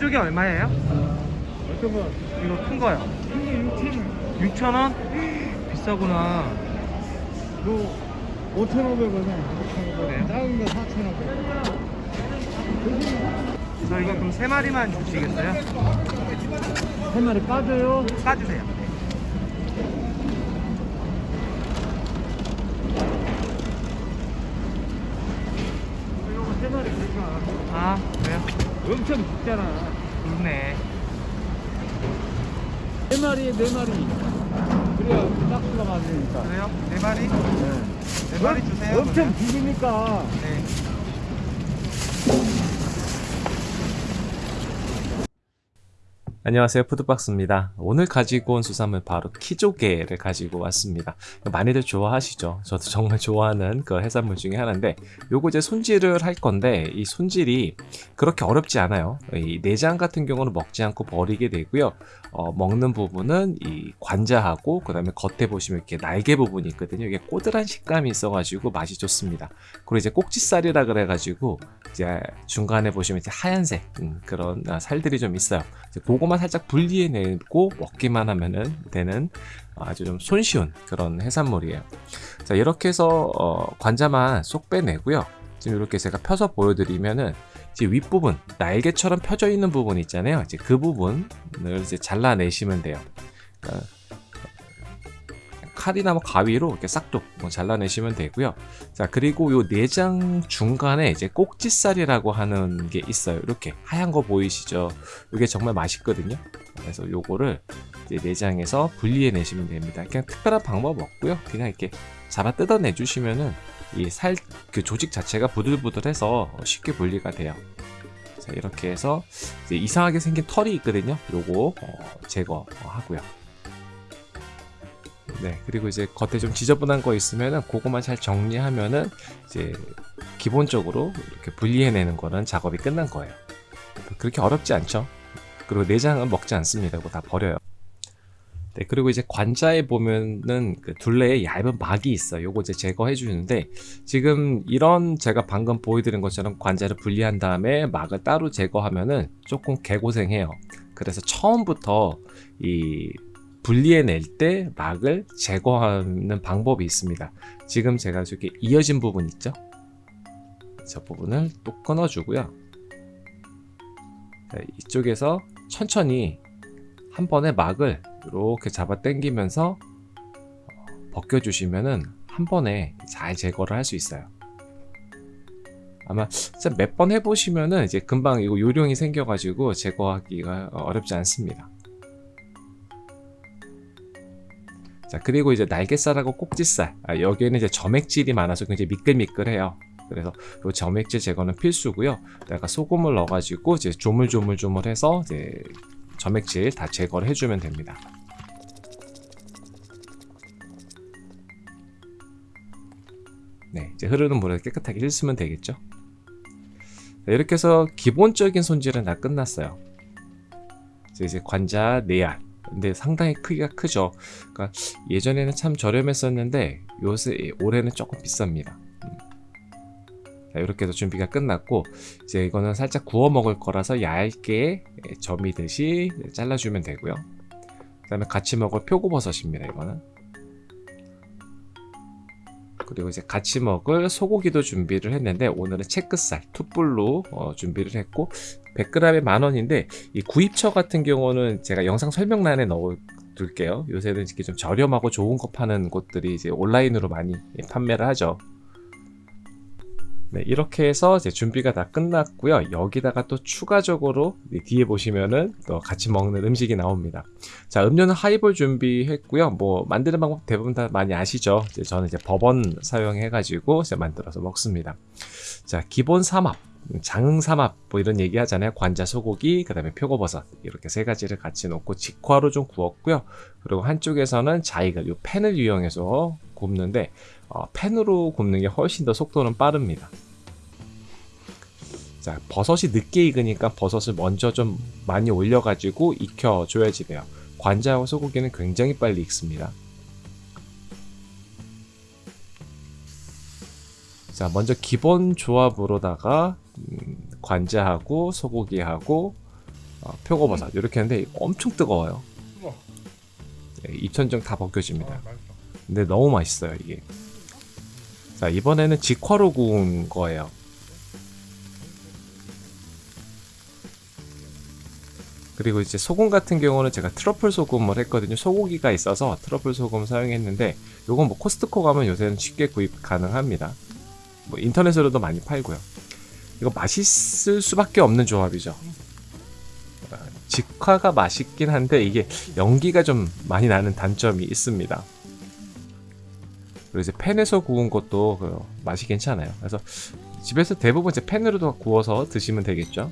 가시족이 얼마예요? 어떤 거? 이거 큰 거요. 이게 6,000원. 6,000원? 비싸구나. 뭐 5,500원에. 그래요? 작은 거 4,500원. 저희가 그럼 세 마리만 주시겠어요? 한 마리 빠져요. 싸주세요. 이거 세 마리 될까? 아? 엄청 작잖아. 좋네. 네 마리에 네 마리. 그래야 딱수가 맞으니까. 그래요? 네 마리? 네. 네 마리 주세요. 엄청 그러면. 비기니까. 네. 안녕하세요. 푸드박스입니다. 오늘 가지고 온 수산물 바로 키조개를 가지고 왔습니다. 많이들 좋아하시죠? 저도 정말 좋아하는 그 해산물 중에 하나인데 요거 이제 손질을 할 건데 이 손질이 그렇게 어렵지 않아요. 이 내장 같은 경우는 먹지 않고 버리게 되고요. 어, 먹는 부분은 이 관자하고 그 다음에 겉에 보시면 이렇게 날개 부분이 있거든요. 이게 꼬들한 식감이 있어 가지고 맛이 좋습니다. 그리고 이제 꼭지살이라 그래 가지고 이제 중간에 보시면 이제 하얀색 음, 그런 아, 살들이 좀 있어요. 이제 그거 만 살짝 분리해내고 먹기만 하면은 되는 아주 좀 손쉬운 그런 해산물이에요. 자 이렇게 해서 어, 관자만 쏙 빼내고요. 지금 이렇게 제가 펴서 보여드리면은 이제 윗부분 날개처럼 펴져 있는 부분 있잖아요. 이제 그 부분을 이제 잘라내시면 돼요. 그러니까 칼이나 뭐 가위로 이렇게 싹둑 뭐 잘라내시면 되고요. 자 그리고 요 내장 중간에 이제 꼭지살이라고 하는 게 있어요. 이렇게 하얀 거 보이시죠? 이게 정말 맛있거든요. 그래서 요거를 내장에서 분리해 내시면 됩니다. 그냥 특별한 방법 없고요. 그냥 이렇게 잡아 뜯어내 주시면은 이 살 그 조직 자체가 부들부들해서 쉽게 분리가 돼요. 자 이렇게 해서 이상하게 생긴 털이 있거든요. 요거 어, 제거하고요. 네, 그리고 이제 겉에 좀 지저분한 거 있으면은 그거만 잘 정리하면은 이제 기본적으로 이렇게 분리해내는 거는 작업이 끝난 거예요. 그렇게 어렵지 않죠. 그리고 내장은 먹지 않습니다. 이거 다 버려요. 네, 그리고 이제 관자에 보면은 그 둘레에 얇은 막이 있어요. 요거 이제 제거해 주는데 지금 이런 제가 방금 보여드린 것처럼 관자를 분리한 다음에 막을 따로 제거하면은 조금 개고생해요. 그래서 처음부터 이 분리해낼 때 막을 제거하는 방법이 있습니다. 지금 제가 저기 이어진 부분 있죠? 저 부분을 또 끊어주고요. 자, 이쪽에서 천천히 한 번에 막을 이렇게 잡아 당기면서 벗겨주시면은 한 번에 잘 제거를 할 수 있어요. 아마 몇 번 해보시면은 이제 금방 이거 요령이 생겨가지고 제거하기가 어렵지 않습니다. 자 그리고 이제 날개살하고 꼭지살. 아, 여기에는 이제 점액질이 많아서 굉장히 미끌미끌해요. 그래서 이 점액질 제거는 필수고요. 내가 소금을 넣어가지고 이제 조물조물조물해서 이제 점액질 다 제거를 해주면 됩니다. 네 이제 흐르는 물에 깨끗하게 씻으면 되겠죠? 자, 이렇게 해서 기본적인 손질은 다 끝났어요. 이제, 관자 내알 근데 상당히 크기가 크죠. 그러니까 예전에는 참 저렴했었는데 요새 올해는 조금 비쌉니다. 음. 자, 이렇게 해서 준비가 끝났고 이제 이거는 살짝 구워 먹을 거라서 얇게 점이듯이 잘라주면 되고요. 그 다음에 같이 먹을 표고버섯입니다. 이거는 그리고 이제 같이 먹을 소고기도 준비를 했는데 오늘은 채끝살 투뿔로 어, 준비를 했고 100g에 만원인데 이 구입처 같은 경우는 제가 영상 설명란에 넣어 둘게요 요새는 이렇게 좀 저렴하고 좋은 거 파는 곳들이 이제 온라인으로 많이 판매를 하죠 네, 이렇게 해서 이제 준비가 다 끝났고요. 여기다가 또 추가적으로 뒤에 보시면은 또 같이 먹는 음식이 나옵니다. 자, 음료는 하이볼 준비했고요. 뭐 만드는 방법 대부분 다 많이 아시죠? 이제 저는 이제 버번 사용해가지고 만들어서 먹습니다. 자, 기본 삼합, 장흥 삼합 뭐 이런 얘기 하잖아요. 관자 소고기, 그 다음에 표고버섯 이렇게 세 가지를 같이 넣고 직화로 좀 구웠고요. 그리고 한쪽에서는 자이글, 요 팬을 이용해서 굽는데 어, 팬으로 굽는 게 훨씬 더 속도는 빠릅니다. 자, 버섯이 늦게 익으니까 버섯을 먼저 좀 많이 올려 가지고 익혀 줘야지 돼요. 관자와 소고기는 굉장히 빨리 익습니다. 자, 먼저 기본 조합으로다가 음, 관자하고 소고기하고 어, 표고버섯 이렇게 하는데 엄청 뜨거워요. 예, 입천정 다 벗겨집니다. 아. 근데 너무 맛있어요 이게. 자 이번에는 직화로 구운 거예요. 그리고 이제 소금 같은 경우는 제가 트러플 소금을 했거든요. 소고기가 있어서 트러플 소금 사용했는데 요건 뭐 코스트코 가면 요새는 쉽게 구입 가능합니다. 뭐 인터넷으로도 많이 팔고요. 이거 맛있을 수밖에 없는 조합이죠. 아, 직화가 맛있긴 한데 이게 연기가 좀 많이 나는 단점이 있습니다. 그리고 이제 팬에서 구운 것도 그 맛이 괜찮아요. 그래서 집에서 대부분 이제 팬으로도 구워서 드시면 되겠죠.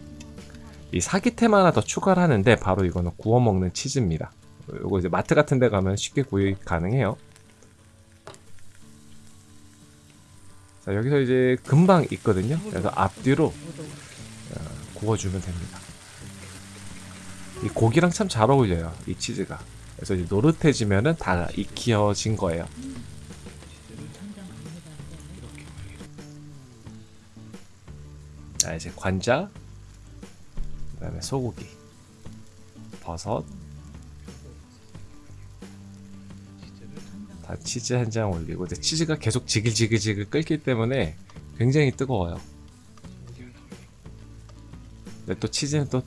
이 사기템 하나 더 추가를 하는데 바로 이거는 구워 먹는 치즈입니다. 이거 이제 마트 같은 데 가면 쉽게 구입 가능해요. 자, 여기서 이제 금방 있거든요. 그래서 앞뒤로 어, 구워주면 됩니다. 이 고기랑 참 잘 어울려요. 이 치즈가. 그래서 이제 노릇해지면은 다 익혀진 거예요. 자 이제 관자 그 다음에 소고기 버섯 다 치즈 한 장 올리고 근데 치즈가 계속 지글지글지글 끓기 때문에 굉장히 뜨거워요 근데 또 치즈는 또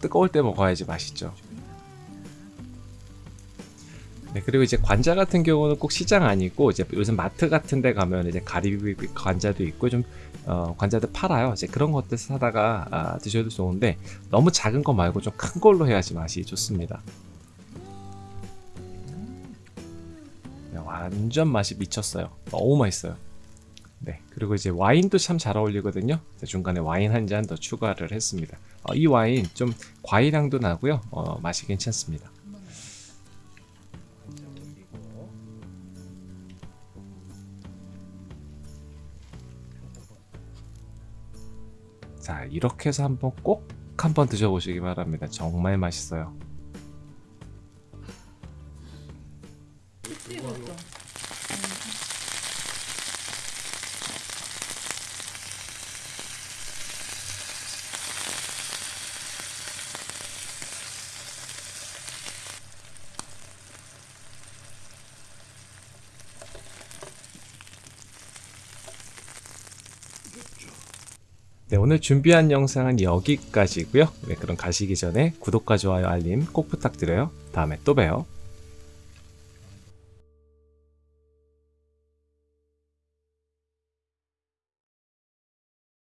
뜨거울 때 먹어야지 맛있죠 네, 그리고 이제 관자 같은 경우는 꼭 시장 아니고 이제 요즘 마트 같은 데 가면 이제 가리비 관자도 있고 좀 어, 관자들 팔아요. 이제 그런 것들 사다가 아, 드셔도 좋은데 너무 작은 거 말고 좀 큰 걸로 해야지 맛이 좋습니다. 완전 맛이 미쳤어요. 너무 맛있어요. 네, 그리고 이제 와인도 참 잘 어울리거든요. 중간에 와인 한 잔 더 추가를 했습니다. 어, 이 와인 좀 과일향도 나고요. 어, 맛이 괜찮습니다. 자, 이렇게 해서 한번 꼭 한번 드셔보시기 바랍니다. 정말 맛있어요. 네, 오늘 준비한 영상은 여기까지고요. 네, 그럼 가시기 전에 구독과 좋아요, 알림 꼭 부탁드려요. 다음에 또 봬요.